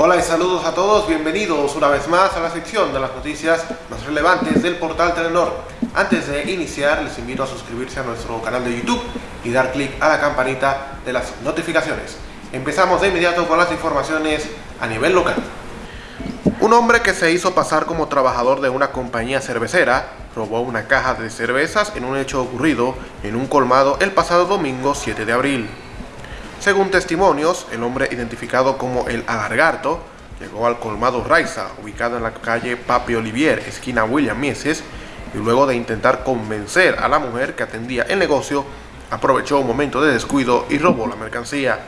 Hola y saludos a todos, bienvenidos una vez más a la sección de las noticias más relevantes del portal Telenor. Antes de iniciar, les invito a suscribirse a nuestro canal de YouTube y dar clic a la campanita de las notificaciones. Empezamos de inmediato con las informaciones a nivel local. Un hombre que se hizo pasar como trabajador de una compañía cervecera robó una caja de cervezas en un hecho ocurrido en un colmado el pasado domingo 7 de abril. Según testimonios, el hombre identificado como el Alargarto llegó al colmado Raiza, ubicado en la calle Papi Olivier, esquina William Mieses, y luego de intentar convencer a la mujer que atendía el negocio, aprovechó un momento de descuido y robó la mercancía.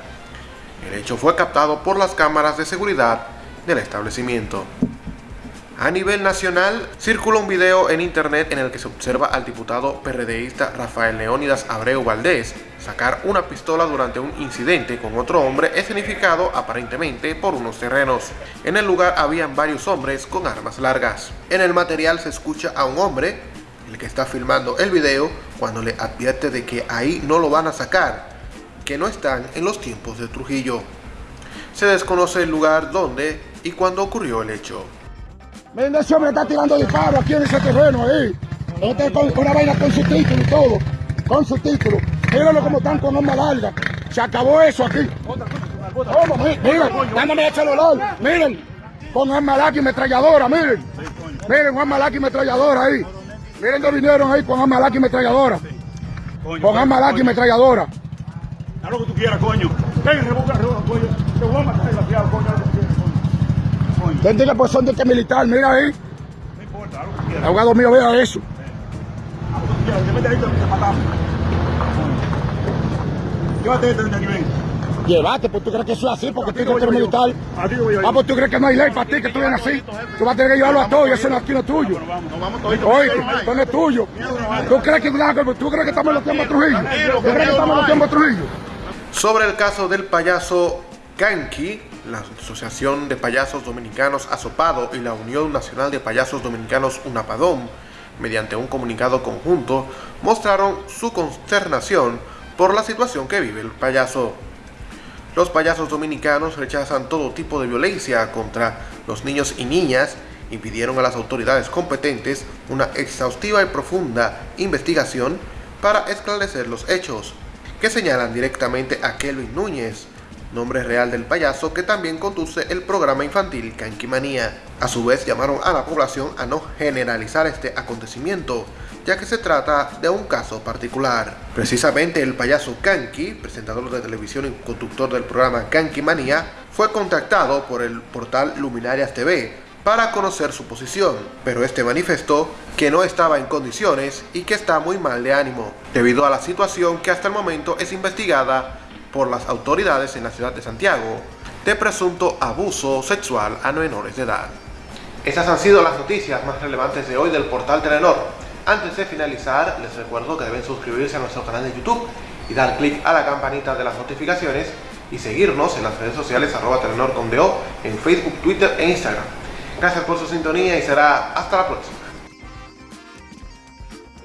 El hecho fue captado por las cámaras de seguridad del establecimiento. A nivel nacional, circula un video en internet en el que se observa al diputado PRDista Rafael Leónidas Abreu Valdés sacar una pistola durante un incidente con otro hombre escenificado aparentemente por unos terrenos. En el lugar habían varios hombres con armas largas. En el material se escucha a un hombre, el que está filmando el video, cuando le advierte de que ahí no lo van a sacar, que no están en los tiempos de Trujillo. Se desconoce el lugar donde y cuándo ocurrió el hecho. Miren, ese hombre está tirando disparos aquí en ese terreno ahí. Este con una vaina con su título y todo. Con su título. Mírenlo como están con arma larga. Se acabó eso aquí. ¿Cómo? Miren, dándome el celular. Miren, con arma larga y metralladora, miren. Miren, con arma larga y metralladora ahí. Miren que vinieron ahí con arma larga y metralladora. Con arma larga y metralladora. Haz lo que tú quieras, coño. Ven, revoca, revoca, coño. Te voy a matar desgraciado, coño. Que que pues son de este militar, mira ahí. no importa, lo que quieras. El abogado mío vea eso. Que. Llévate este de aquí, ven. Llévate, pues tú crees que eso es así, porque tú eres te voy a militar. Ah, pues tú crees que no hay ley para ti, que tú vienes así. Tú vas a tener que llevarlo a todo y eso no aquí no es tuyo. Oye, esto no es tuyo. ¿Tú crees que, tú crees que estamos en los tiempos de Trujillo? ¿Tú crees que estamos en los tiempos de Trujillo? Sobre el caso del payaso Kanki, la Asociación de Payasos Dominicanos Azopado y la Unión Nacional de Payasos Dominicanos Unapadón, mediante un comunicado conjunto, mostraron su consternación por la situación que vive el payaso. Los payasos dominicanos rechazan todo tipo de violencia contra los niños y niñas y pidieron a las autoridades competentes una exhaustiva y profunda investigación para esclarecer los hechos, que señalan directamente a Kelvin Núñez, nombre real del payaso que también conduce el programa infantil Manía. A su vez llamaron a la población a no generalizar este acontecimiento, ya que se trata de un caso particular. Precisamente el payaso Kanki, presentador de televisión y conductor del programa Manía, fue contactado por el portal Luminarias TV para conocer su posición, pero este manifestó que no estaba en condiciones y que está muy mal de ánimo, debido a la situación que hasta el momento es investigada por las autoridades en la ciudad de Santiago de presunto abuso sexual a menores de edad. Estas han sido las noticias más relevantes de hoy del portal Telenor. Antes de finalizar, les recuerdo que deben suscribirse a nuestro canal de YouTube y dar clic a la campanita de las notificaciones y seguirnos en las redes sociales arroba Telenor con en Facebook, Twitter e Instagram. Gracias por su sintonía y será hasta la próxima.